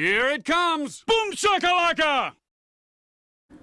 Here it comes! Boom shakalaka!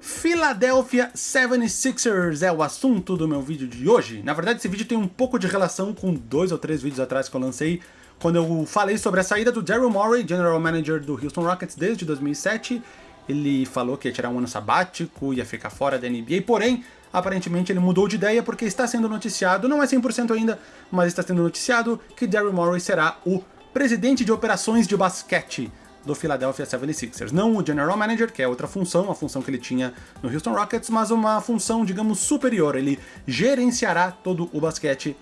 Philadelphia 76ers é o assunto do meu vídeo de hoje. Na verdade, esse vídeo tem um pouco de relação com dois ou três vídeos atrás que eu lancei, quando eu falei sobre a saída do Daryl Morey, General Manager do Houston Rockets desde 2007. Ele falou que ia tirar um ano sabático, ia ficar fora da NBA, porém, aparentemente ele mudou de ideia porque está sendo noticiado, não é 100% ainda, mas está sendo noticiado que Daryl Morey será o presidente de operações de basquete do Philadelphia 76ers. Não o General Manager, que é outra função, a função que ele tinha no Houston Rockets, mas uma função, digamos, superior. Ele gerenciará todo o basquete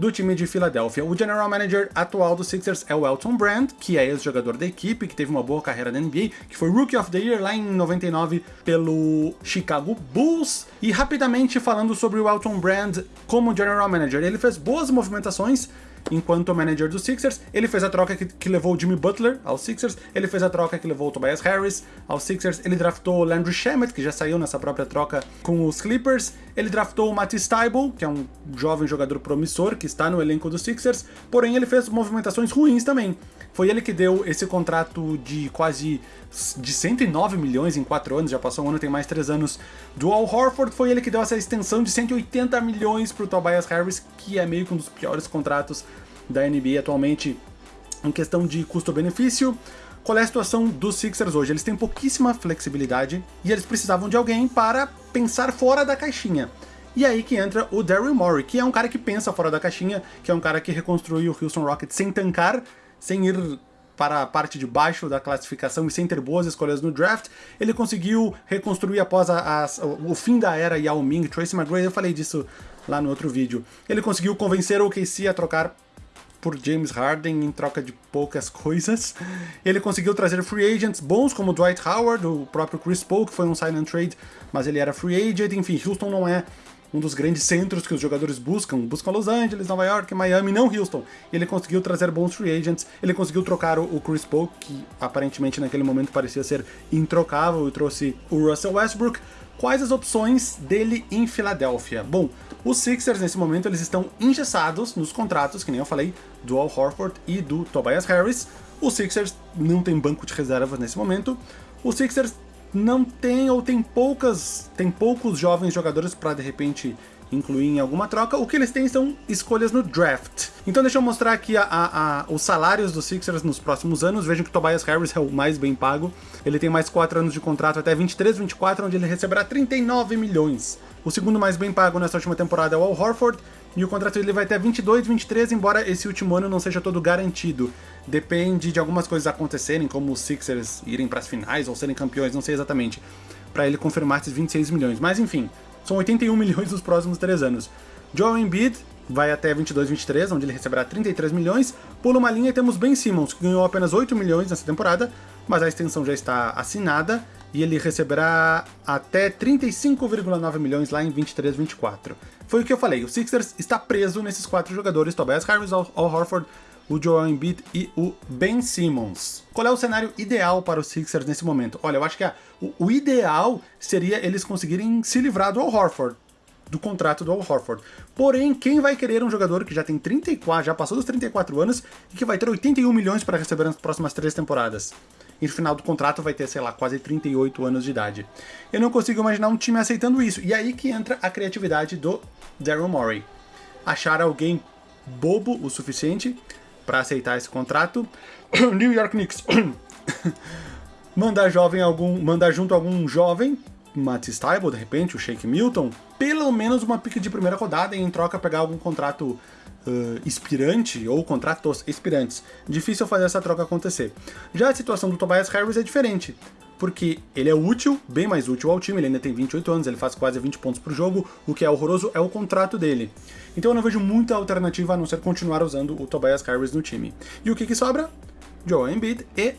do time de Filadélfia. O general manager atual do Sixers é o Elton Brand, que é ex-jogador da equipe, que teve uma boa carreira na NBA, que foi Rookie of the Year lá em 99 pelo Chicago Bulls. E rapidamente falando sobre o Elton Brand como general manager, ele fez boas movimentações enquanto manager dos Sixers. Ele fez a troca que, que, levou o Jimmy Butler aos Sixers, ele fez a troca que levou o Tobias Harris aos Sixers, ele draftou o Landry Shamet, que já saiu nessa própria troca com os Clippers, ele draftou o Matisse Thybulle, que é um jovem jogador promissor que está no elenco dos Sixers, porém ele fez movimentações ruins também. Foi ele que deu esse contrato de quase de 109 milhões em 4 anos, já passou um ano, tem mais 3 anos, do Al Horford, foi ele que deu essa extensão de 180 milhões para o Tobias Harris, que é meio que um dos piores contratos da NBA atualmente em questão de custo-benefício. Qual é a situação dos Sixers hoje? Eles têm pouquíssima flexibilidade e eles precisavam de alguém para pensar fora da caixinha. E aí que entra o Daryl Morey, que é um cara que pensa fora da caixinha, que é um cara que reconstruiu o Houston Rockets sem tancar, sem ir para a parte de baixo da classificação e sem ter boas escolhas no draft, ele conseguiu reconstruir após a, a, o fim da era Yao Ming, Tracy McGrady, eu falei disso lá no outro vídeo. Ele conseguiu convencer o KC a trocar por James Harden em troca de poucas coisas. Ele conseguiu trazer free agents bons como Dwight Howard, o próprio Chris Paul, que foi um sign and trade, mas ele era free agent. Enfim, Houston não é um dos grandes centros que os jogadores buscam. Buscam Los Angeles, Nova York, Miami, não Houston. Ele conseguiu trazer bons free agents, ele conseguiu trocar o Chris Paul, que aparentemente naquele momento parecia ser introcável, e trouxe o Russell Westbrook. Quais as opções dele em Filadélfia? Bom, os Sixers nesse momento eles estão engessados nos contratos, que nem eu falei, do Al Horford e do Tobias Harris. Os Sixers não tem banco de reservas nesse momento. Os Sixers não tem ou tem poucas, tem poucos jovens jogadores para de repente incluir em alguma troca, o que eles têm são escolhas no draft. Então deixa eu mostrar aqui a, a, a, os salários dos Sixers nos próximos anos. Vejam que Tobias Harris é o mais bem pago. Ele tem mais 4 anos de contrato até 23, 24, onde ele receberá 39 milhões. O segundo mais bem pago nessa última temporada é o Al Horford, e o contrato dele vai até 22, 23, embora esse último ano não seja todo garantido. Depende de algumas coisas acontecerem, como os Sixers irem para as finais ou serem campeões, não sei exatamente, para ele confirmar esses 26 milhões. Mas enfim, são 81 milhões nos próximos 3 anos. Joel Embiid vai até 22, 23, onde ele receberá 33 milhões. Pula uma linha e temos Ben Simmons, que ganhou apenas 8 milhões nessa temporada, mas a extensão já está assinada e ele receberá até 35,9 milhões lá em 23, 24. Foi o que eu falei, o Sixers está preso nesses quatro jogadores, Tobias Harris, Al Horford, o Joel Embiid e o Ben Simmons. Qual é o cenário ideal para os Sixers nesse momento? Olha, eu acho que a, o, o, ideal seria eles conseguirem se livrar do Al Horford, do contrato do Al Horford. Porém, quem vai querer um jogador que já tem 34, já passou dos 34 anos e que vai ter 81 milhões para receber nas próximas três temporadas? e no final do contrato vai ter, sei lá, quase 38 anos de idade. Eu não consigo imaginar um time aceitando isso. E aí que entra a criatividade do Daryl Morey. Achar alguém bobo o suficiente para aceitar esse contrato. New York Knicks. mandar jovem algum, mandar junto algum jovem, Matisse Thybulle, de repente, o Shake Milton, pelo menos uma pique de primeira rodada e em troca pegar algum contrato uh, inspirante ou contratos expirantes. Difícil fazer essa troca acontecer. Já a situação do Tobias Harris é diferente, porque ele é útil, bem mais útil ao time, ele ainda tem 28 anos, ele faz quase 20 pontos por jogo, o que é horroroso é o contrato dele. Então eu não vejo muita alternativa a não ser continuar usando o Tobias Harris no time. E o que que sobra? Joel Embiid e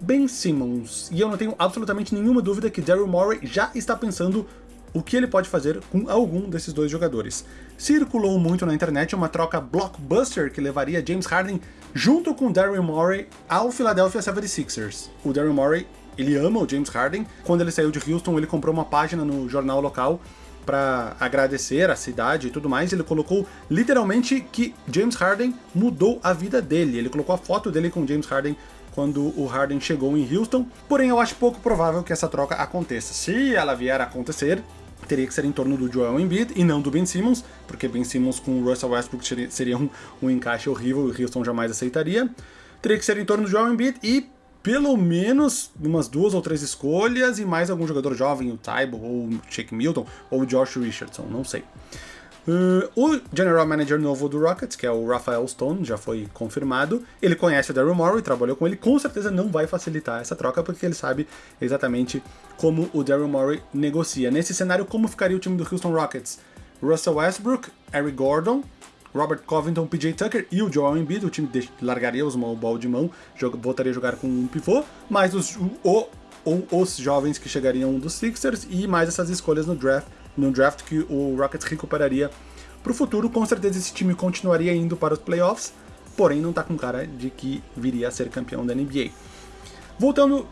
Ben Simmons. E eu não tenho absolutamente nenhuma dúvida que Daryl Morey já está pensando o que ele pode fazer com algum desses dois jogadores. Circulou muito na internet uma troca blockbuster que levaria James Harden junto com Daryl Morey ao Philadelphia 76ers. O Daryl Morey, ele ama o James Harden. Quando ele saiu de Houston, ele comprou uma página no jornal local para agradecer a cidade e tudo mais, ele colocou literalmente que James Harden mudou a vida dele. Ele colocou a foto dele com James Harden quando o Harden chegou em Houston, porém eu acho pouco provável que essa troca aconteça. Se ela vier a acontecer, teria que ser em torno do Joel Embiid e não do Ben Simmons, porque Ben Simmons com o Russell Westbrook seria um, um encaixe horrível e o Houston jamais aceitaria. Teria que ser em torno do Joel Embiid e pelo menos umas duas ou três escolhas e mais algum jogador jovem, o Tybo, ou o Shake Milton, ou o Josh Richardson, não sei. Uh, o General Manager novo do Rockets, que é o Rafael Stone, já foi confirmado. Ele conhece o Daryl Morey, trabalhou com ele, com certeza não vai facilitar essa troca, porque ele sabe exatamente como o Daryl Morey negocia. Nesse cenário, como ficaria o time do Houston Rockets? Russell Westbrook, Eric Gordon, Robert Covington, PJ Tucker e o Joel Embiid. O time largaria os small ball de mão, voltaria a jogar com um pivô, mais os, o, os jovens que chegariam dos Sixers e mais essas escolhas no draft, no draft que o Rockets recuperaria para o futuro. Com certeza esse time continuaria indo para os playoffs, porém não está com cara de que viria a ser campeão da NBA. Voltando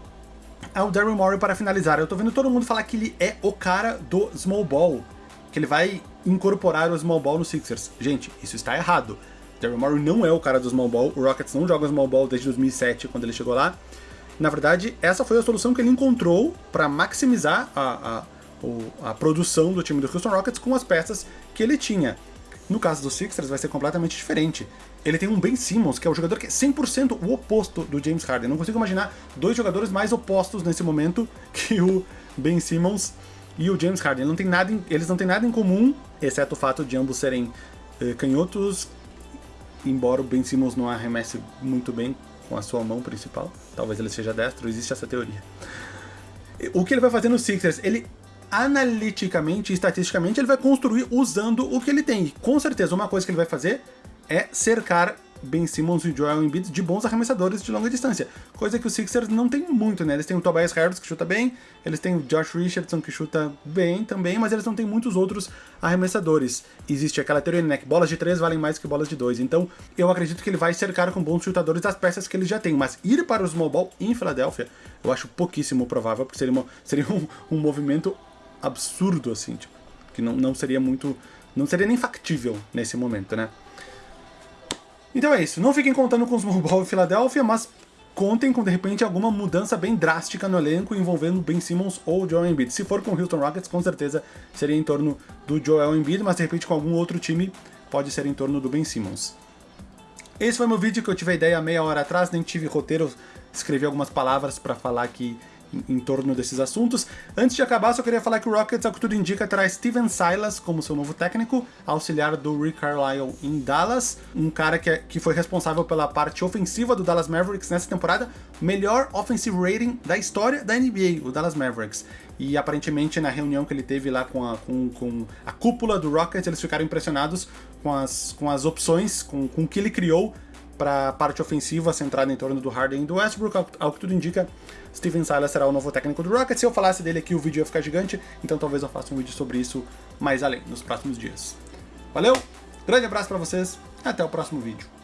ao Daryl Morey para finalizar, eu tô vendo todo mundo falar que ele é o cara do small ball, que ele vai incorporar o small ball no Sixers. Gente, isso está errado. Daryl Morey não é o cara do small ball, o Rockets não joga small ball desde 2007, quando ele chegou lá. Na verdade, essa foi a solução que ele encontrou para maximizar a, a, a produção do time do Houston Rockets com as peças que ele tinha. No caso do Sixers vai ser completamente diferente. Ele tem um Ben Simmons, que é o jogador que é 100% o oposto do James Harden. Não consigo imaginar dois jogadores mais opostos nesse momento que o Ben Simmons e o James Harden. Não tem nada em, eles não têm nada em comum, exceto o fato de ambos serem eh, canhotos, embora o Ben Simmons não arremesse muito bem com a sua mão principal. Talvez ele seja destro, existe essa teoria. O que ele vai fazer no Sixers? Ele analiticamente estatisticamente ele vai construir usando o que ele tem. E com certeza uma coisa que ele vai fazer é cercar Ben Simmons e Joel Embiid de bons arremessadores de longa distância. Coisa que os Sixers não tem muito, né? Eles têm o Tobias Harris que chuta bem, eles têm o Josh Richardson que chuta bem também, mas eles não têm muitos outros arremessadores. Existe aquela teoria, né? Que bolas de três valem mais que bolas de dois. Então, eu acredito que ele vai cercar com bons chutadores as peças que ele já tem. Mas ir para o small ball em Filadélfia, eu acho pouquíssimo provável, porque seria, uma, seria um, um movimento absurdo, assim, tipo, que não, não seria muito... Não seria nem factível nesse momento, né? Então é isso, não fiquem contando com os e Filadélfia, mas contem com, de repente, alguma mudança bem drástica no elenco envolvendo Ben Simmons ou Joel Embiid. Se for com o Houston Rockets, com certeza seria em torno do Joel Embiid, mas de repente com algum outro time pode ser em torno do Ben Simmons. Esse foi meu vídeo que eu tive a ideia meia hora atrás, nem tive roteiro, escrevi algumas palavras para falar aqui em, torno desses assuntos. Antes de acabar, só queria falar que o Rockets, ao que tudo indica, terá Steven Silas como seu novo técnico, auxiliar do Rick Carlisle em Dallas, um cara que, é, que foi responsável pela parte ofensiva do Dallas Mavericks nessa temporada, melhor offensive rating da história da NBA, o Dallas Mavericks. E aparentemente na reunião que ele teve lá com a, com, com a cúpula do Rockets, eles ficaram impressionados com as, com as opções, com, com o que ele criou para a parte ofensiva centrada em torno do Harden e do Westbrook, ao, que tudo indica, Steven Silas será o novo técnico do Rockets. Se eu falasse dele aqui, o vídeo ia ficar gigante, então talvez eu faça um vídeo sobre isso mais além, nos próximos dias. Valeu, grande abraço para vocês, até o próximo vídeo.